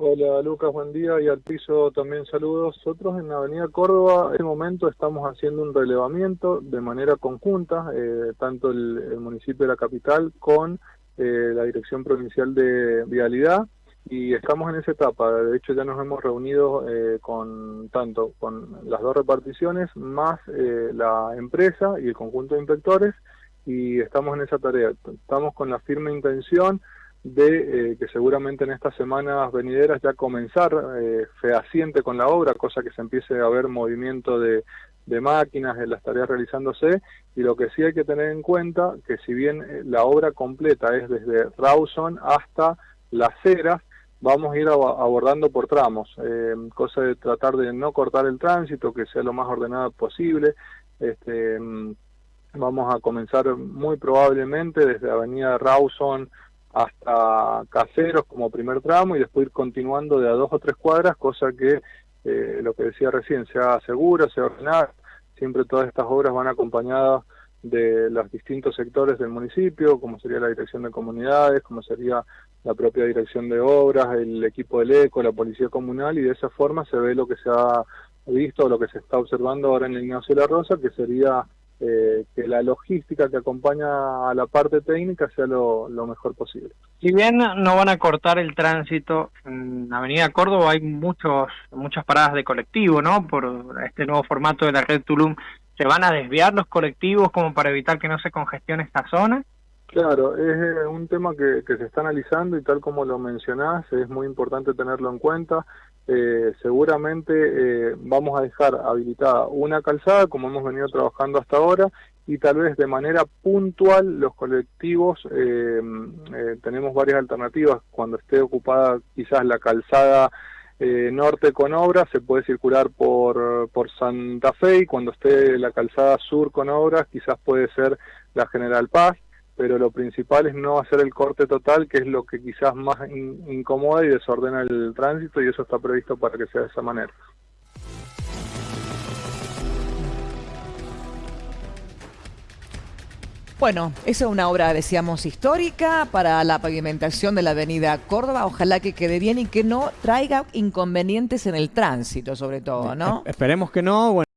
Hola Lucas, buen día y al piso también saludos. Nosotros en la Avenida Córdoba en este momento estamos haciendo un relevamiento de manera conjunta, eh, tanto el, municipio de la capital con eh, la Dirección Provincial de Vialidad y estamos en esa etapa. De hecho ya nos hemos reunido eh, con tanto con las dos reparticiones más la empresa y el conjunto de inspectores y estamos en esa tarea. Estamos con la firme intención de eh, que seguramente en estas semanas venideras ya comenzar eh, fehaciente con la obra, cosa que se empiece a ver movimiento de, de máquinas en las tareas realizándose y lo que sí hay que tener en cuenta que si bien eh, la obra completa es desde Rawson hasta Las Heras, vamos a ir abordando por tramos, eh, cosa de tratar de no cortar el tránsito, que sea lo más ordenado posible. Este, mm, vamos a comenzar muy probablemente desde Avenida Rawson hasta Caseros como primer tramo y después ir continuando de a dos o tres cuadras, cosa que eh, lo que decía recién, sea segura, sea ordenada. Siempre todas estas obras van acompañadas de los distintos sectores del municipio, como sería la dirección de comunidades, como sería la propia dirección de obras, el equipo del ECO, la policía comunal, y de esa forma se ve lo que se ha visto, lo que se está observando ahora en el Ignacio La Rosa, que sería eh, que la logística que acompaña a la parte técnica sea lo, mejor posible. Si bien no van a cortar el tránsito, en Avenida Córdoba hay muchos muchas paradas de colectivo, ¿no? Por este nuevo formato de la red Tulum, ¿se van a desviar los colectivos como para evitar que no se congestione esta zona? Claro, es eh, un tema que, se está analizando y tal como lo mencionás, es muy importante tenerlo en cuenta. Eh, seguramente eh, vamos a dejar habilitada una calzada, como hemos venido trabajando hasta ahora, y tal vez de manera puntual los colectivos, tenemos varias alternativas. Cuando esté ocupada quizás la calzada norte con obras, se puede circular por, por Santa Fe, y cuando esté la calzada sur con obras, quizás puede ser la General Paz pero lo principal es no hacer el corte total, que es lo que quizás más incomoda y desordena el tránsito, y eso está previsto para que sea de esa manera. Bueno, esa es una obra, decíamos, histórica para la pavimentación de la avenida Córdoba. Ojalá que quede bien y que no traiga inconvenientes en el tránsito, sobre todo, ¿no? Esperemos que no.